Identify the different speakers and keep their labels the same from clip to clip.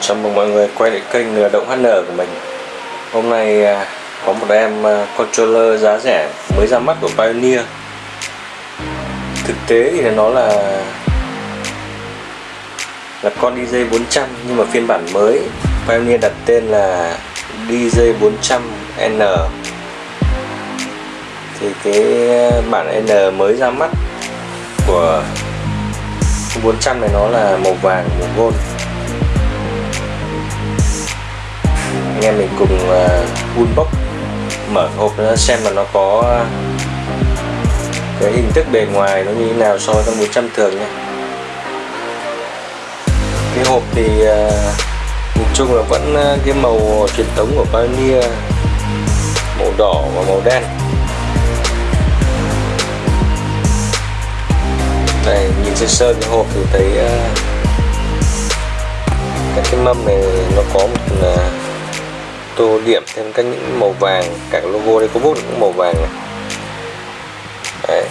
Speaker 1: Chào mừng mọi người quay lại kênh Lừa Động HN của mình. Hôm nay à, có một em à, controller giá rẻ mới ra mắt của Pioneer. Thực tế thì nó là là con DJ 400 nhưng mà phiên bản mới. Pioneer đặt tên là DJ 400N thì cái bản N mới ra mắt của 400 này nó là màu vàng, màu gold. Anh em mình cùng ờ, unbox mở hộp xem mà nó có cái hình thức bề ngoài nó như thế nào so với con 400 thường nhé cái hộp thì ờ, nhìn chung là vẫn ờ, cái màu truyền thống của Pioneer, màu đỏ và màu đen. Đây nhìn sơ sơ cái hộp thì thấy các cái mâm này nó có một tô điểm thêm các những màu vàng cả logo đây có bút cũng màu vàng này. Đấy.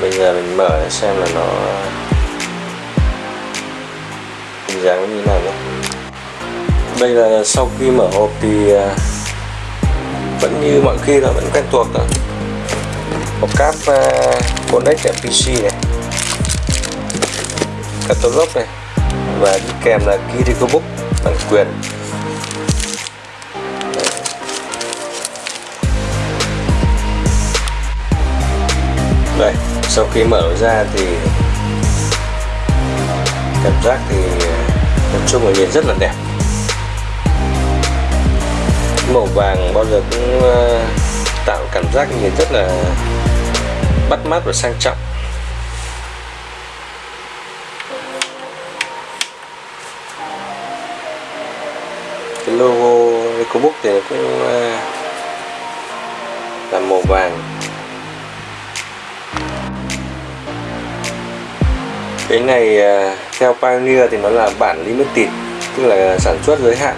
Speaker 1: bây giờ mình mở để xem là nó hình dáng như thế nào nhé. Bây giờ sau khi mở hộp thì à, vẫn như mọi khi là vẫn quen thuộc rồi hộp cáp uh, connect PC này. Catalog này và đi kèm là Kiriko Book bản quyền. Đây, sau khi mở ra thì cảm giác thì ờ, nói chung là nhìn rất là đẹp. Màu vàng bao giờ cũng ờ, tạo cảm giác nhìn rất là bắt mắt và sang trọng. Logo EcoBook thì cũng ờ, là màu vàng. Cái này ờ, theo Pioneer thì nó là bản limited tức là sản xuất giới hạn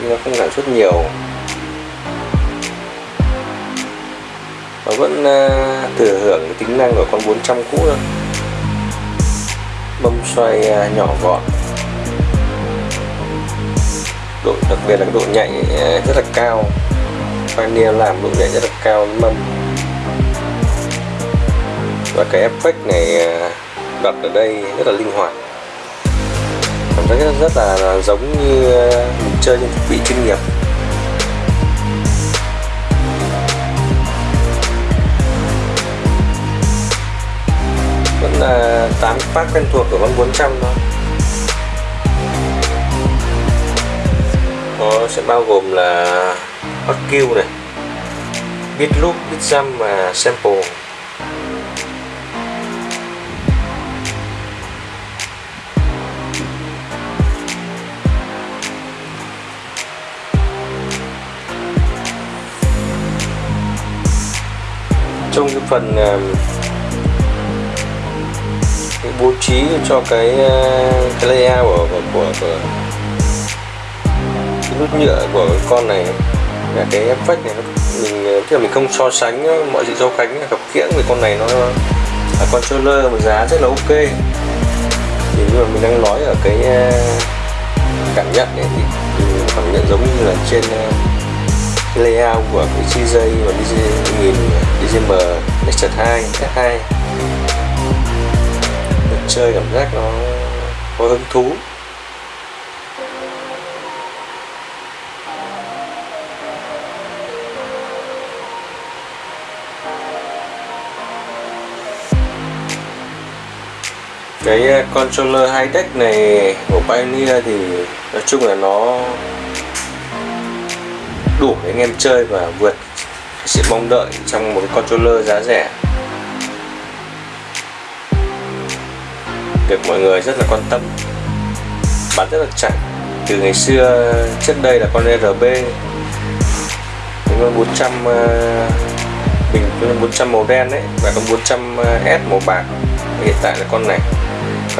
Speaker 1: nhưng nó không sản xuất nhiều. Nó vẫn uh, thừa hưởng cái tính năng của con 400 cũ thôi. Bấm xoay uh, nhỏ gọn độ đặc biệt là cái độ nhạy ờ, rất là cao. Pioneer làm độ nhạy rất là cao mâm. Và cái effect này ờ, đặt ở đây rất là linh hoạt. Cảm giác rất, rất là, là giống như ờ, mình chơi trên thiết bị chuyên nghiệp. Vẫn là tám phát quen thuộc của con 400 thôi. Sẽ bao gồm là hot kill này bit loop bit jump và sample. Trong cái phần ờ, cái bố trí cho cái ờ, cái layout của của, của, nút nhựa của con này, là cái effect này mình thì mình không so sánh mọi dị so sánh, gặp kiễng với con này nó là controller mà giá rất là ok. Thì nhưng mà mình đang nói ở cái ờ, cảm nhận này thì cảm nhận giống như là trên ờ, layout của cái CJ và DJ 1000 DJM Nexus 2 S2 chơi cảm giác nó có hứng thú. Cái ờ, controller high deck này của Pioneer thì nói chung là nó đủ để anh em chơi và vượt sự mong đợi trong một cái controller giá rẻ. Được mọi người rất là quan tâm. Bán rất là chạy từ ngày xưa, trước đây là con RB con 400 ờ, bình con 400 màu đen đấy và con 400 ờ, S màu bạc. Hiện tại là con này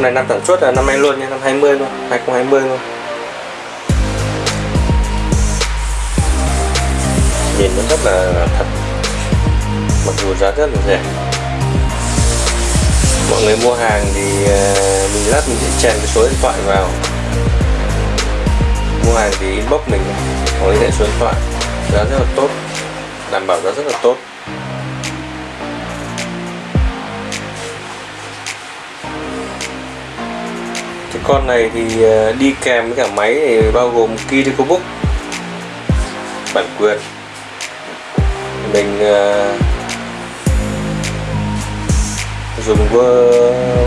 Speaker 1: con này năm sản xuất là năm nay luôn nha năm 20 luôn 2020 luôn. Nhìn nó rất là thật. Mặc dù giá rất là rẻ. Mọi người mua hàng thì ờ, mình lát mình sẽ chèn cái số điện thoại vào. Mua hàng thì inbox mình, hoặc liên hệ số điện thoại. Giá rất là tốt. Đảm bảo giá rất là tốt. Con này thì ờ, đi kèm với cả máy thì bao gồm Kiriko book bản quyền. Mình uh, dùng vơ,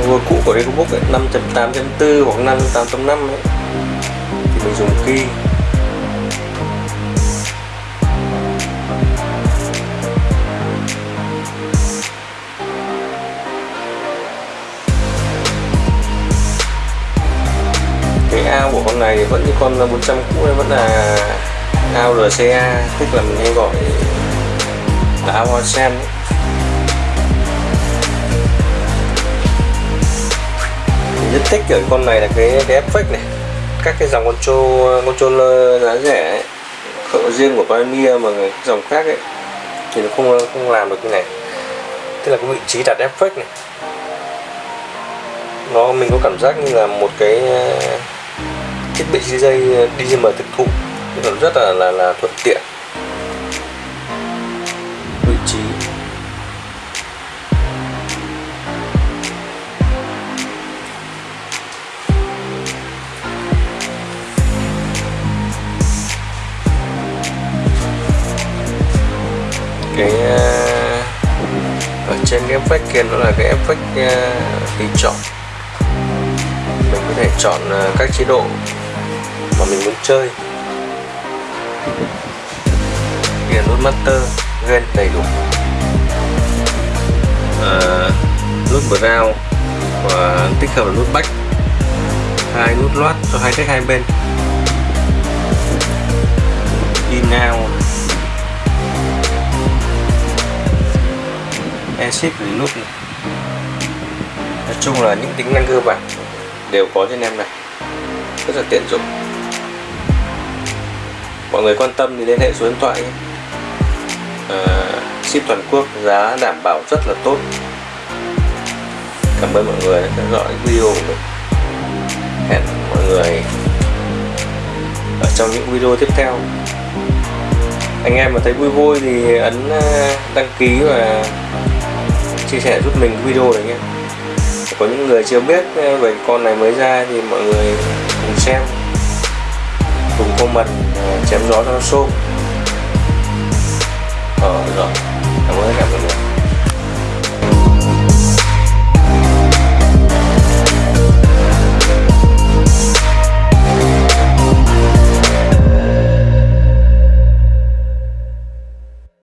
Speaker 1: vơ cũ của Kiriko Book 5.8.4 hoặc 5.8.5 thì mình dùng key con 400 cũ vẫn là ao RCA tức là mình hay gọi là ao hoa sen ấy. rất thích ở con này là cái cái effect này. Các cái dòng control controller giá rẻ ấy, riêng của Pioneer mà dòng khác ấy. Thì nó không không làm được cái này. Tức là cái vị trí đặt effect này. Nó mình có cảm giác như là một cái thiết bị DJ DJM ờ, thực thụ nó rất là là, là thuận tiện. Vị trí. Cái ờ, ở trên cái effect kia nó là cái effect tùy ờ, chọn. Mình có thể chọn các chế độ mà mình muốn chơi. Kia nút master gen đầy đủ. Ờ, à, nút brown và tích hợp nút back hai nút loát cho hai cách hai bên. In out exit nút này. nói chung là những tính năng cơ bản đều có trên em này. Rất là tiện dụng mọi người quan tâm thì liên hệ số điện thoại nhé. À, ship toàn quốc giá đảm bảo rất là tốt. Cảm ơn mọi người đã theo dõi video của mình. Hẹn mọi người ở trong những video tiếp theo. Anh em mà thấy vui vui thì ấn ờ, đăng ký và chia sẻ giúp mình video này nhé. Có những người chưa biết ờ, về con này mới ra thì mọi người cùng xem. Cùng comment chém gió cho nó xôm. Ờ rồi. Cảm ơn các bạn mọi người.